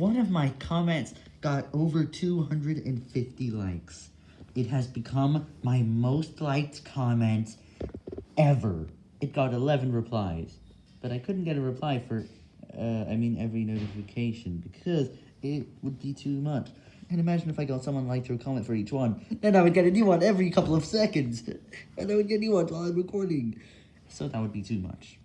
one of my comments got over 250 likes. It has become my most liked comment ever. It got 11 replies, but I couldn't get a reply for, uh, I mean every notification, because it would be too much. And imagine if I got someone like to comment for each one, then I would get a new one every couple of seconds, and I would get a new one while I'm recording. So that would be too much.